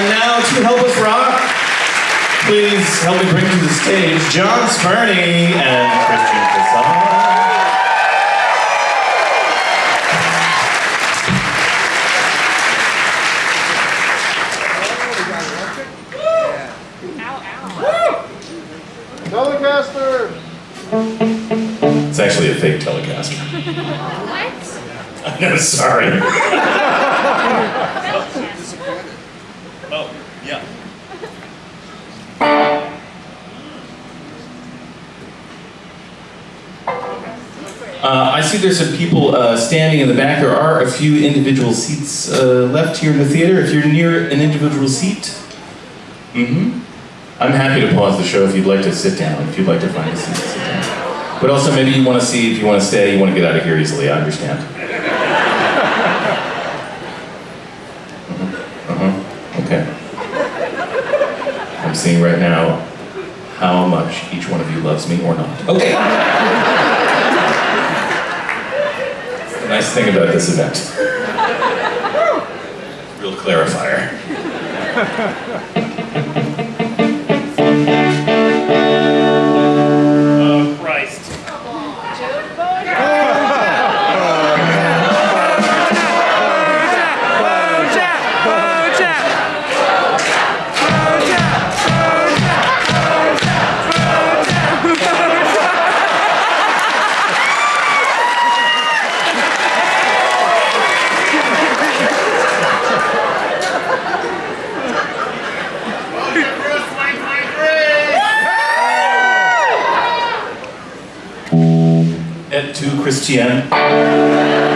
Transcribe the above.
And now to help us rock, please help me bring to the stage Jon Spurney and Christian Casal. Telecaster! It's actually a fake Telecaster. What? I'm no, sorry. Uh, I see there's some people uh, standing in the back. There are a few individual seats uh, left here in the theater. If you're near an individual seat, mm-hmm. I'm happy to pause the show if you'd like to sit down, if you'd like to find a seat to sit down. But also maybe you want to see if you want to stay, you want to get out of here easily, I understand. Uh-huh, uh-huh, okay. I'm seeing right now how much each one of you loves me or not. Okay. the nice thing about this event. Real clarifier. Et tu, Christian.